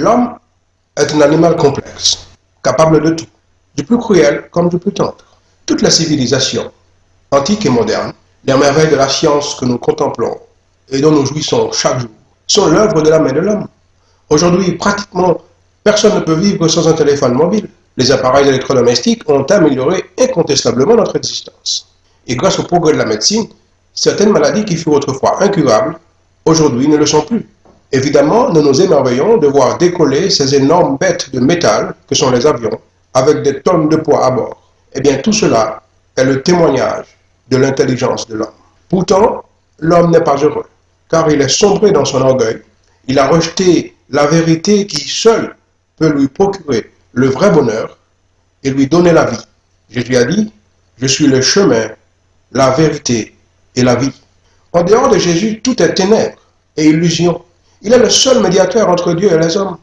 L'homme est un animal complexe, capable de tout, du plus cruel comme du plus tendre. Toutes les civilisations, antiques et modernes, les merveilles de la science que nous contemplons et dont nous jouissons chaque jour, sont l'œuvre de la main de l'homme. Aujourd'hui, pratiquement, personne ne peut vivre sans un téléphone mobile. Les appareils électrodomestiques ont amélioré incontestablement notre existence. Et grâce au progrès de la médecine, certaines maladies qui furent autrefois incurables, aujourd'hui ne le sont plus. Évidemment, nous nous émerveillons de voir décoller ces énormes bêtes de métal que sont les avions, avec des tonnes de poids à bord. Eh bien, tout cela est le témoignage de l'intelligence de l'homme. Pourtant, l'homme n'est pas heureux, car il est sombré dans son orgueil. Il a rejeté la vérité qui seule peut lui procurer le vrai bonheur et lui donner la vie. Jésus a dit, je suis le chemin, la vérité et la vie. En dehors de Jésus, tout est ténèbres et illusion. Il est le seul médiateur entre Dieu et les hommes.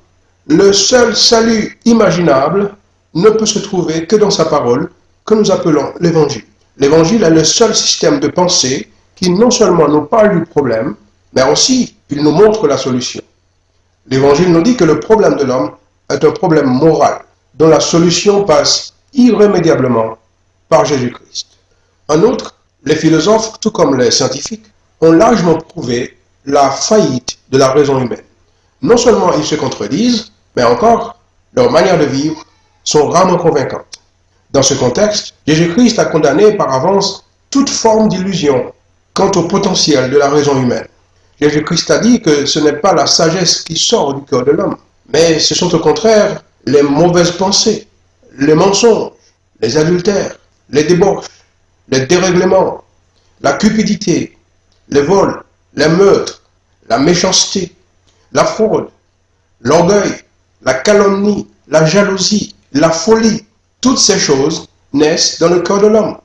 Le seul salut imaginable ne peut se trouver que dans sa parole, que nous appelons l'Évangile. L'Évangile est le seul système de pensée qui non seulement nous parle du problème, mais aussi il nous montre la solution. L'Évangile nous dit que le problème de l'homme est un problème moral, dont la solution passe irrémédiablement par Jésus-Christ. En outre, les philosophes, tout comme les scientifiques, ont largement prouvé la faillite de la raison humaine. Non seulement ils se contredisent, mais encore, leur manière de vivre sont rarement convaincantes. Dans ce contexte, Jésus-Christ a condamné par avance toute forme d'illusion quant au potentiel de la raison humaine. Jésus-Christ a dit que ce n'est pas la sagesse qui sort du cœur de l'homme, mais ce sont au contraire les mauvaises pensées, les mensonges, les adultères, les débauches, les dérèglements, la cupidité, les vols, les meurtres, la méchanceté, la fraude, l'orgueil, la calomnie, la jalousie, la folie. Toutes ces choses naissent dans le cœur de l'homme.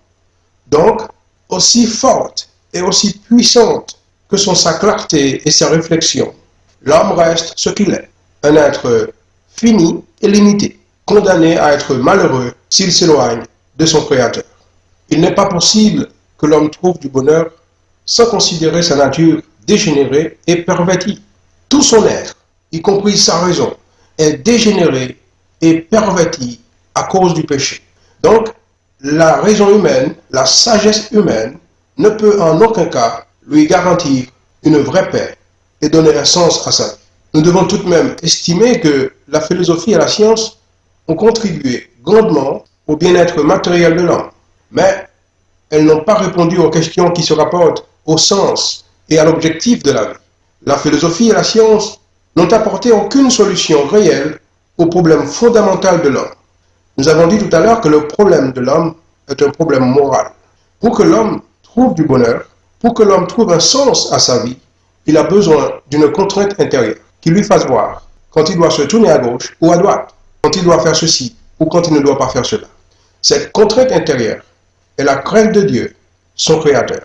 Donc, aussi fortes et aussi puissantes que sont sa clarté et sa réflexion, l'homme reste ce qu'il est, un être fini et limité, condamné à être malheureux s'il s'éloigne de son Créateur. Il n'est pas possible que l'homme trouve du bonheur sans considérer sa nature dégénérée et pervertie. Tout son être, y compris sa raison, est dégénéré et perverti à cause du péché. Donc, la raison humaine, la sagesse humaine, ne peut en aucun cas lui garantir une vraie paix et donner un sens à sa vie. Nous devons tout de même estimer que la philosophie et la science ont contribué grandement au bien-être matériel de l'homme, mais elles n'ont pas répondu aux questions qui se rapportent au sens et à l'objectif de la vie. La philosophie et la science n'ont apporté aucune solution réelle au problème fondamental de l'homme. Nous avons dit tout à l'heure que le problème de l'homme est un problème moral. Pour que l'homme trouve du bonheur, pour que l'homme trouve un sens à sa vie, il a besoin d'une contrainte intérieure qui lui fasse voir quand il doit se tourner à gauche ou à droite, quand il doit faire ceci ou quand il ne doit pas faire cela. Cette contrainte intérieure est la crainte de Dieu, son Créateur.